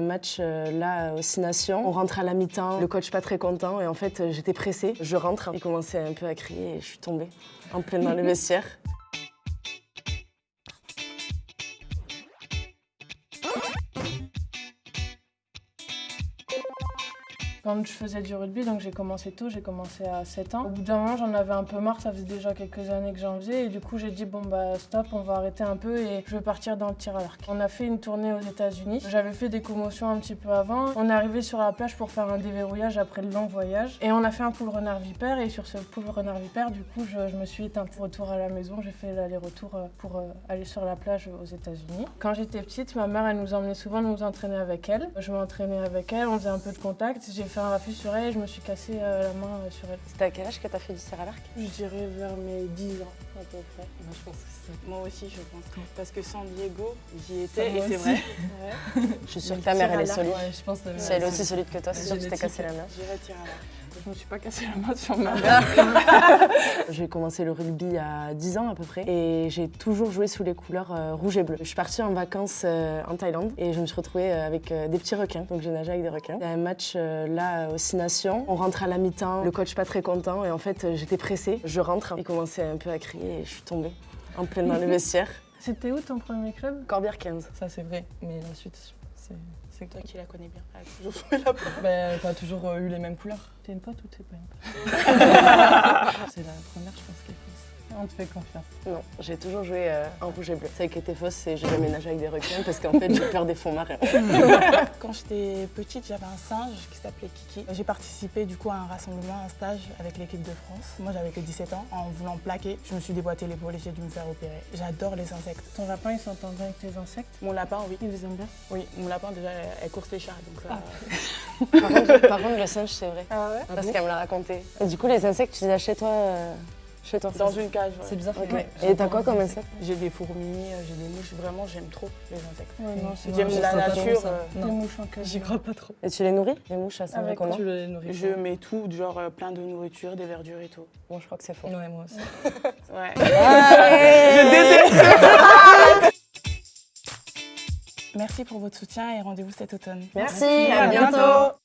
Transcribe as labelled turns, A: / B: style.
A: Match euh, là au Six Nations. On rentre à la mi-temps, le coach pas très content et en fait euh, j'étais pressée. Je rentre, il commençait un peu à crier et je suis tombée en pleine dans le vestiaire.
B: Quand je faisais du rugby, donc j'ai commencé tôt, j'ai commencé à 7 ans. Au bout d'un moment, j'en avais un peu marre, ça faisait déjà quelques années que j'en faisais et du coup j'ai dit bon bah stop, on va arrêter un peu et je vais partir dans le tir à l'arc. On a fait une tournée aux États-Unis. J'avais fait des commotions un petit peu avant. On est arrivé sur la plage pour faire un déverrouillage après le long voyage et on a fait un pool renard vipère et sur ce pool renard vipère, du coup je, je me suis éteinte. Retour à la maison, j'ai fait l'aller-retour euh, pour euh, aller sur la plage aux États-Unis. Quand j'étais petite, ma mère elle nous emmenait souvent nous entraîner avec elle. Je m'entraînais avec elle, on faisait un peu de contact. J'ai fait un refus sur elle et je me suis cassé euh, la main euh, sur elle.
A: C'était à quel âge que t'as fait du tir à l'arc?
B: Je dirais vers mes 10 ans à peu près.
C: Moi, je pense que c'est Moi aussi, je pense. Parce que San Diego, j'y étais et c'est vrai.
A: Je suis sûre que ta mère elle est solide.
D: Ouais, je pense que
A: Si elle est aussi solide que toi, c'est sûr que tu t'es cassé la main.
C: J'irai tirer à l'arc. Je me suis pas cassé la main sur ma mère.
A: J'ai commencé le rugby à 10 ans à peu près et j'ai toujours joué sous les couleurs euh, rouge et bleu. Je suis partie en vacances euh, en Thaïlande et je me suis retrouvée euh, avec euh, des petits requins, donc j'ai nagé avec des requins. Il y a un match euh, là aux Six Nations, on rentre à la mi-temps, le coach pas très content et en fait j'étais pressée. Je rentre, il commençait un peu à crier et je suis tombée en pleine dans le vestiaire.
B: C'était où ton premier club?
A: Corbière 15.
D: Ça, c'est vrai. Mais la suite, c'est c'est
C: Toi qui la connais bien. Elle a toujours joué là-bas.
D: Bah, t'as toujours euh, eu les mêmes couleurs.
B: T'es une pote ou t'es pas une pote
D: C'est la première, je pense, qui est fausse.
B: On te fait confiance.
A: Non, j'ai toujours joué euh, en rouge et bleu. Celle qui était fausse, c'est j'ai jamais nagé avec des requins parce qu'en fait j'ai peur des fonds marins.
C: Quand j'étais petite, j'avais un singe qui s'appelait Kiki. J'ai participé du coup à un rassemblement, un stage avec l'équipe de France. Moi j'avais que 17 ans. En voulant plaquer, je me suis déboîté l'épaule et j'ai dû me faire opérer. J'adore les insectes.
B: Ton lapin, il s'entend bien avec tes insectes?
C: Mon lapin, oui.
B: Il les aime bien?
C: Oui, mon lapin déjà, elle course les chats. Donc ça,
A: Par contre, par contre, le singe, c'est vrai.
B: Ah ouais
A: Parce qu'elle me l'a raconté. Et du coup, les insectes, tu les as chez toi euh, Chez toi
C: dans une cage. ouais.
D: C'est bizarre. Ouais.
A: Et t'as quoi comme insecte?
C: J'ai des fourmis, euh, j'ai des mouches. Vraiment, j'aime trop les insectes.
B: Ouais, non, c'est
C: J'aime
B: vrai.
C: la nature. euh,
B: Des
D: Non,
B: mouches en cage.
D: j'y crois pas trop.
A: Et tu les nourris Les mouches, ça
B: Avec
A: comment
D: Tu les nourris
C: Je mets tout, genre euh, plein de nourriture, des verdures et tout.
A: Bon, je crois que c'est faux.
D: Ouais, moi aussi.
C: Ouais.
A: je
C: Merci pour votre soutien et rendez-vous cet automne.
A: Merci, à bientôt.